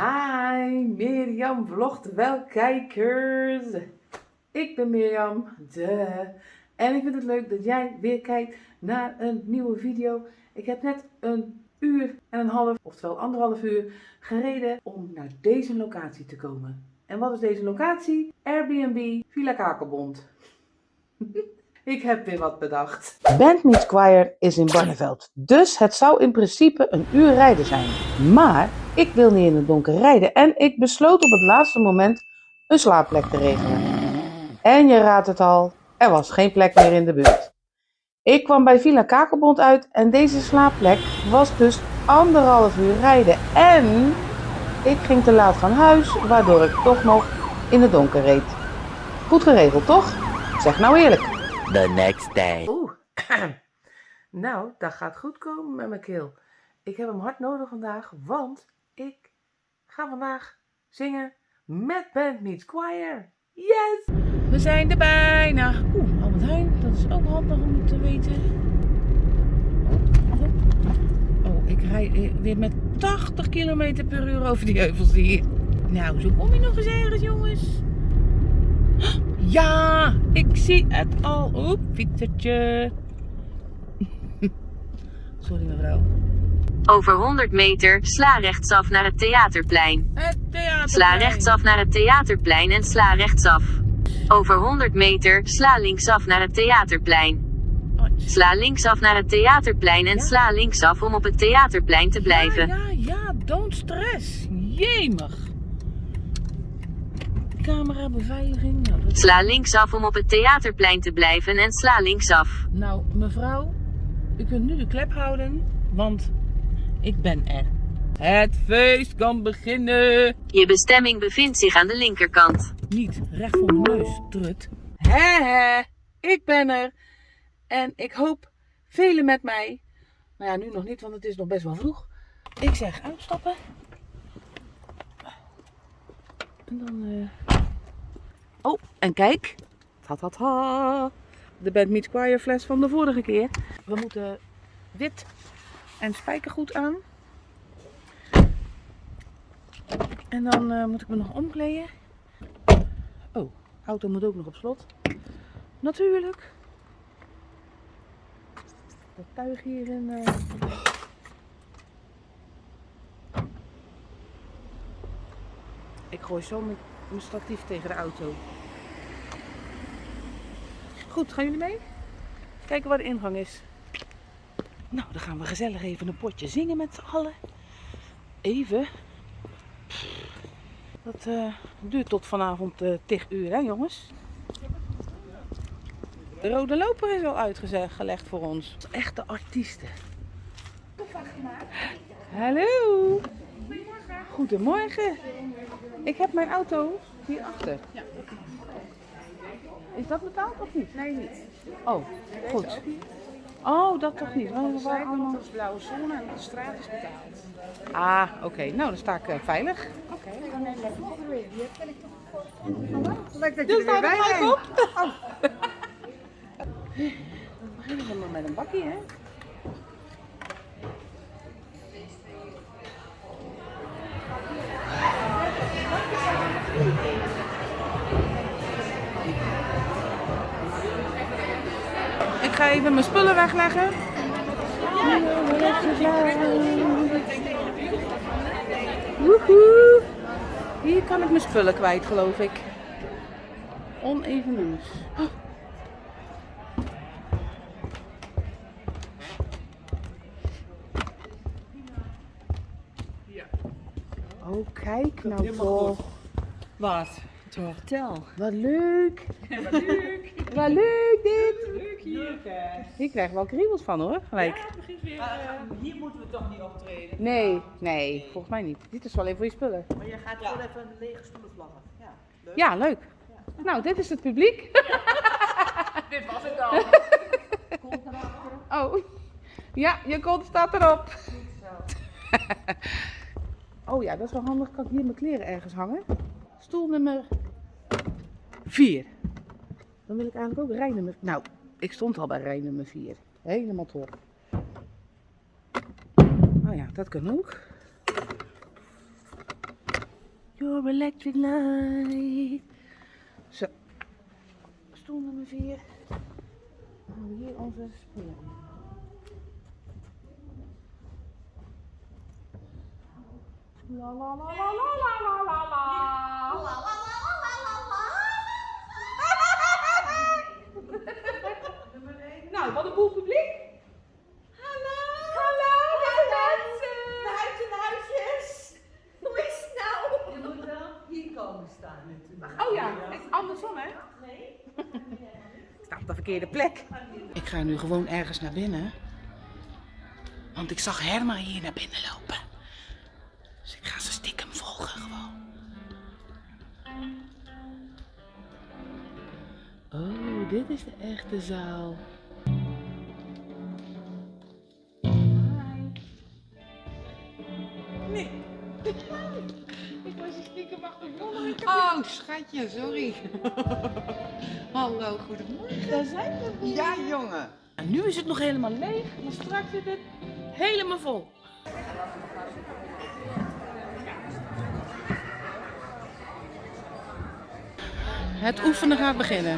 Hi, Mirjam vlogt wel kijkers. Ik ben Mirjam, de. En ik vind het leuk dat jij weer kijkt naar een nieuwe video. Ik heb net een uur en een half, oftewel anderhalf uur, gereden om naar deze locatie te komen. En wat is deze locatie? Airbnb Villa Kakelbond. Ik heb weer wat bedacht. Bandmeet Choir is in Barneveld, dus het zou in principe een uur rijden zijn. Maar ik wil niet in het donker rijden en ik besloot op het laatste moment een slaapplek te regelen. En je raadt het al, er was geen plek meer in de buurt. Ik kwam bij Villa Kakelbond uit en deze slaapplek was dus anderhalf uur rijden. En ik ging te laat van huis, waardoor ik toch nog in het donker reed. Goed geregeld, toch? Zeg nou eerlijk. The next day. Oeh, nou, dat gaat goed komen met mijn keel. Ik heb hem hard nodig vandaag, want ik ga vandaag zingen met Band Meets Choir. Yes! We zijn er bijna. Oeh, Albert Heijn, dat is ook handig om te weten. Oh, oh. oh ik rij eh, weer met 80 km per uur over die heuvels hier. Nou, zo kom je nog eens ergens, jongens. Ja, ik zie het al. Oep, fietsertje. Sorry mevrouw. Over 100 meter, sla rechtsaf naar het theaterplein. Het theater. Sla rechtsaf naar het theaterplein en sla rechtsaf. Over 100 meter, sla linksaf naar het theaterplein. Sla linksaf naar het theaterplein en Ja. sla linksaf om op het theaterplein te blijven. Ja, ja, ja, don't stress. Jemig. Camera, beveiliging. Nou, dat- Sla linksaf om op het theaterplein te blijven en sla linksaf. nou, mevrouw, u kunt nu de klep houden, want ik ben er. Het feest kan beginnen. Je bestemming bevindt zich aan de linkerkant. Niet recht voor mijn neus, trut. Hè, hè, ik ben er. En ik hoop velen met mij. Nou ja, nu nog niet, want het is nog best wel vroeg. Ik zeg uitstappen. En dan... eh, Oh, en kijk. Ta ta ta. De Band Meets Choir fles van de vorige keer. We moeten wit en spijkergoed aan. En dan eh, moet ik me nog omkleden. Oh, auto moet ook nog op slot. Natuurlijk. Dat tuig hierin. eh Ik gooi zo mijn, mijn statief tegen de auto. Goed, gaan jullie mee? Kijken waar de ingang is. Nou, dan gaan we gezellig even een potje zingen met z'n allen. Even. Dat eh, duurt tot vanavond eh 10 uur, hè jongens? De rode loper is al uitgelegd voor ons. Echte artiesten. Hallo. Goedemorgen. Ik heb mijn auto hierachter. Is dat betaald of niet? Nee, niet. Oh, goed. Oh, dat toch niet? Want we waren allemaal... Is blauwe zon en de straat is betaald. Ah, oké. Nou, dan sta ik eh, veilig. Oké, dan neem ik even weer. Die heb ik toch. Leuk dat Dus je er weer bij op. Dan beginnen we maar met een bakkie, hè? Ga even mijn spullen wegleggen. Woehoe. Hier kan ik mijn spullen kwijt, geloof ik. Oneven nieuws. Oh, kijk nou toch. Wat? Het hotel. Wat leuk. Wat leuk. Wat leuk dit. Leuk hier. Hier krijgen we wel kriebels van hoor, gelijk. Hier moeten we toch niet optreden. Nee, nee, volgens mij niet. Dit is wel even voor je spullen. Maar je gaat gewoon even een lege stoelen vlaggen. Ja. Leuk. Ja, leuk. Nou, dit is het publiek. Dit was het al. Oh, ja, je kont staat erop. oh ja, dat is wel handig. Kan ik hier mijn kleren ergens hangen? Stoel nummer 4. Dan wil ik eigenlijk ook rij nummer... Nou, ik stond al bij rij nummer 4. Helemaal top. Oh ja, dat kan ook. Your electric light. Zo. Stoel nummer 4. Dan hebben we hier onze. La la la la la la la la la. Nou, wat een boel publiek. Hallo. Hallo, lieve mensen. Huisje, huisjes. Hoe is het nou? Je moet wel hier komen staan natuurlijk. Oh ja, het is andersom hè? Nee. Ik sta op de verkeerde plek. Ik ga nu gewoon ergens naar binnen. Want ik zag Herma hier naar binnen lopen. Dus ik ga ze stiekem volgen gewoon. Oh, dit is de echte zaal. Oh, schatje, sorry. Hallo, goedemorgen. Daar zijn we. Ja, jongen. En nu is het nog helemaal leeg, maar straks zit het helemaal vol. Het oefenen gaat beginnen.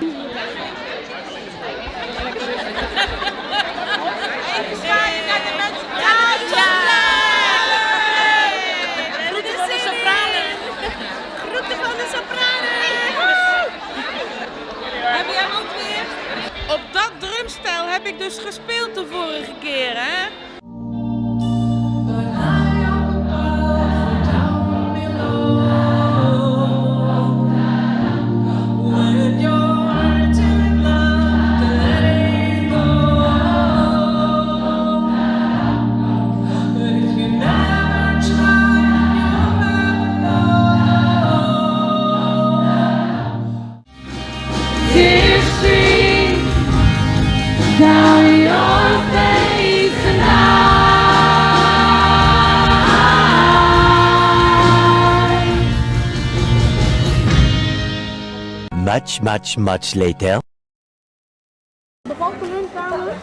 Much, much, much later. De hun trouwens?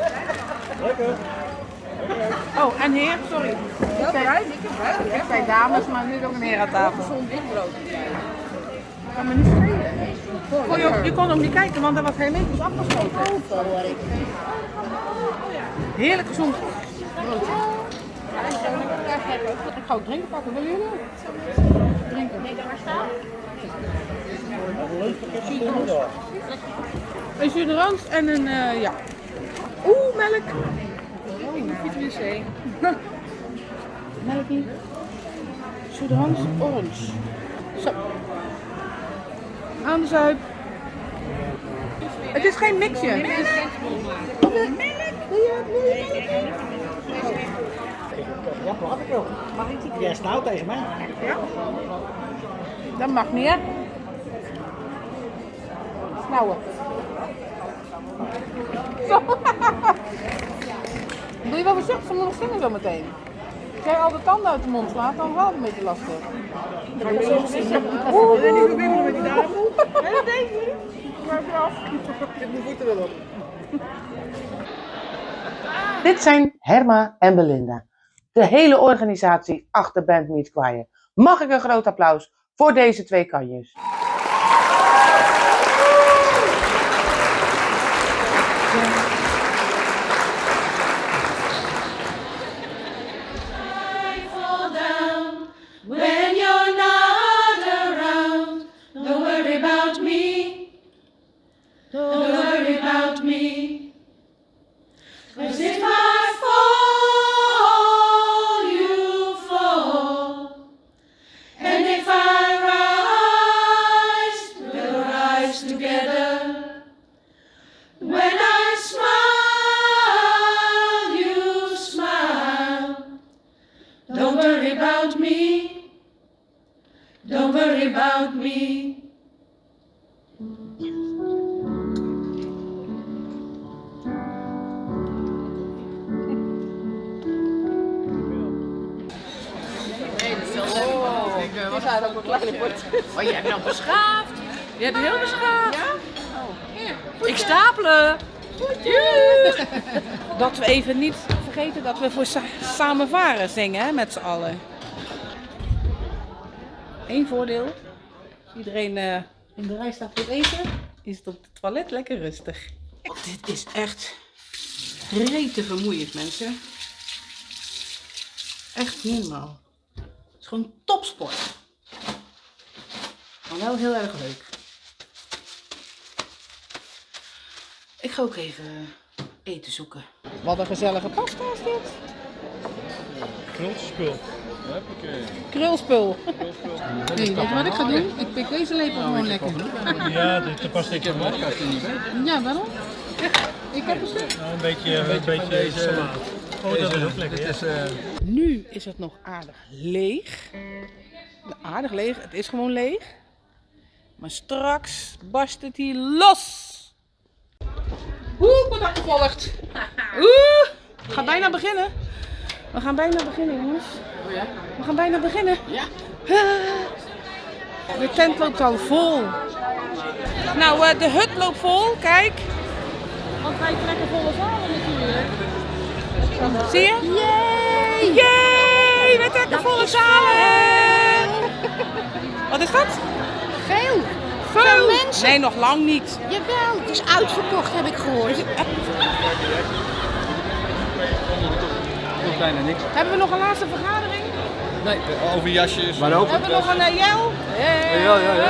Oh, en heer, sorry. Ik zei, ik zei dames, maar nu ook een heer aan tafel. Gezond witbrood. Kan me niet schelen. Oh, je, je kon ook niet kijken, want er was hermetisch afgesloten. Heerlijk gezond broodje. Ik ga ook drinken pakken, willen jullie? Drinken. Een jus en een, eh, ja. Oeh, melk. Oh, vitamine C. Melk niet. Jus d'orange, orange. Zo. Aan de zuip. Het is geen mixje. Melk. Wil je melk? Ja, wat ik wil. Jij snauwt tegen mij. Dat mag niet, hè? Snauwen. Zo. Doe je wel voorzichtig, ze moet nog zingen zo meteen. Als jij al de tanden uit de mond slaat, dan wordt het een beetje lastig. Ga je zo zingen? Oeh, ben niet verbinden met die dame. Dat deed ik niet. Maar eraf. Ik heb mijn voeten wel op. Dit zijn Herma en Belinda, de hele organisatie achter Band Meet Choir. Mag ik een groot applaus voor deze twee kanjes? About me. Don't worry about me. Oh, je hebt nou beschaafd. Je hebt heel beschaafd. Ik stapelen. Dat we even niet vergeten dat we voor sa- samen varen zingen hè, met z'n allen. één voordeel. Iedereen eh, in de rij staat voor het eten, is het op het toilet lekker rustig. Dit is echt rete vermoeiend, mensen. Echt normaal. Het is gewoon topsport. Maar wel heel erg leuk. Ik ga ook even eten zoeken. Wat een gezellige pasta is dit. Krulspul. Krulspul. Nee, weet je wat ik ga doen? Ik pik deze lepel gewoon lekker. Ja, dit daar past ik van op. Ja, waarom? Ik heb een stuk. Nou, een beetje, een beetje, deze salaat. Oh, dat is ook lekker. Dit is, Nu is het nog aardig leeg. Aardig leeg, het is gewoon leeg. Maar straks barst het hier los. Oeh, ik word achtervolgd. Oeh, we gaan bijna beginnen. We gaan bijna beginnen, jongens. We gaan bijna beginnen. Ja. De tent loopt al vol. Nou, eh, de hut loopt vol, kijk. Want wij trekken volle zalen natuurlijk. Zie je? Yay! Yay! We trekken volle zalen! Wat is dat? Mensen. Nee, nog lang niet. Jawel, het is uitverkocht heb ik gehoord. nog bijna niks. Hebben we nog een laatste vergadering? Nee, over jasjes. Maar ook. Hebben we nog een uh, jel? Ja, ja, ja.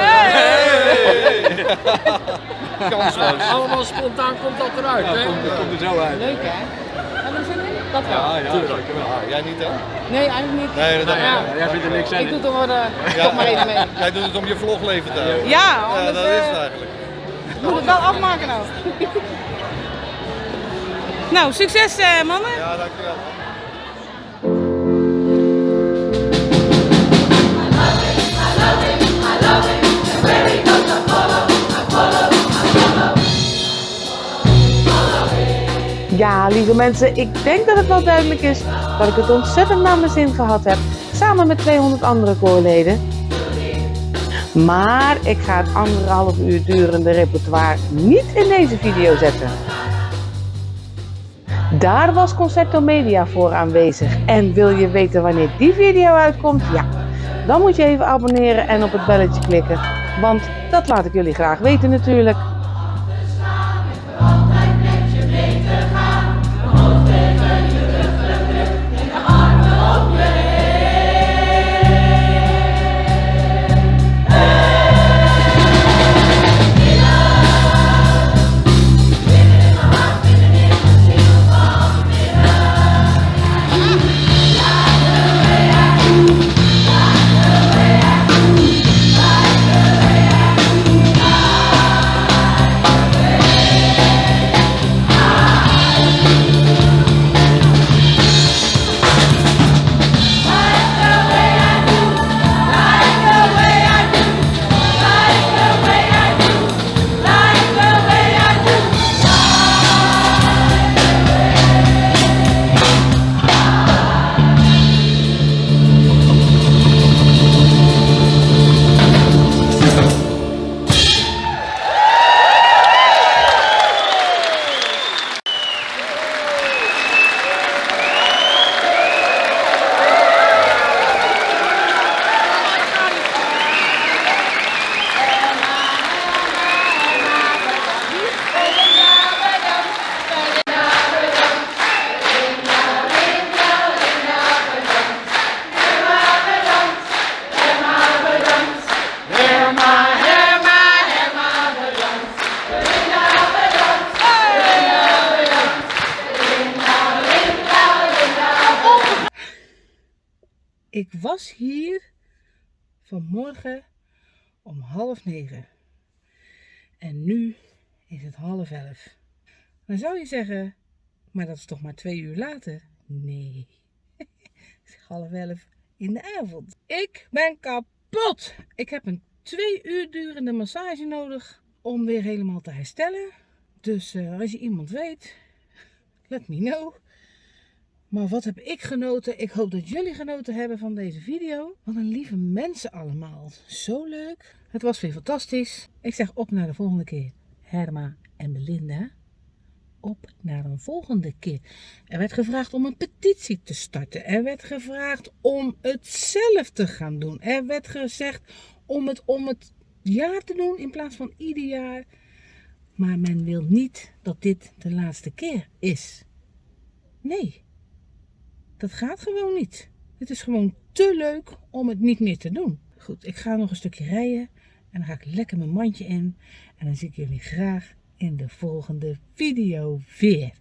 Kansloos. Allemaal spontaan komt dat eruit, Ja, hè? komt, komt er zo uit. Leuk hè? Hebben we er zin in? Dat wel. Ja, ja, tuurlijk. Ja, jij niet hè? Nee, eigenlijk niet. Nee, dat Maar ja, Jij vindt er niks ik doe uh, toch maar even mee. Jij doet het om je vlogleven te houden. Ja, Ja, dat is het eh, eigenlijk. moet het wel afmaken nou. nou, succes eh, mannen. Ja, dankjewel. Ja, lieve mensen, ik denk dat het wel duidelijk is dat ik het ontzettend naar mijn zin gehad heb, samen met 200 andere koorleden. Maar ik ga het anderhalf uur durende repertoire niet in deze video zetten. Daar was Concerto Media voor aanwezig. En wil je weten wanneer die video uitkomt? Ja, dan moet je even abonneren en op het belletje klikken. Want dat laat ik jullie graag weten natuurlijk. Vanmorgen om half negen. En nu is het half elf. Dan zou je zeggen, maar dat is toch maar twee uur later? Nee, het is half elf in de avond. Ik ben kapot. Ik heb een twee uur durende massage nodig om weer helemaal te herstellen. Dus eh, als je iemand weet, let me know. Maar wat heb ik genoten? Ik hoop dat jullie genoten hebben van deze video. Wat een lieve mensen allemaal. Zo leuk. Het was weer fantastisch. Ik zeg op naar de volgende keer. Herma en Belinda. op naar een volgende keer. Er werd gevraagd om een petitie te starten. Er werd gevraagd om het zelf te gaan doen. Er werd gezegd om het om het jaar te doen in plaats van ieder jaar. Maar men wil niet dat dit de laatste keer is. Nee, dat gaat gewoon niet. Het is gewoon te leuk om het niet meer te doen. Goed, ik ga nog een stukje rijden en dan ga ik lekker mijn mandje in. En dan zie ik jullie graag in de volgende video weer.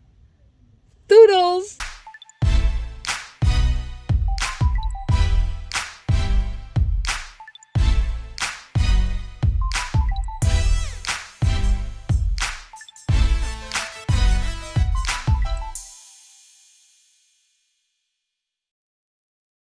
Doedels!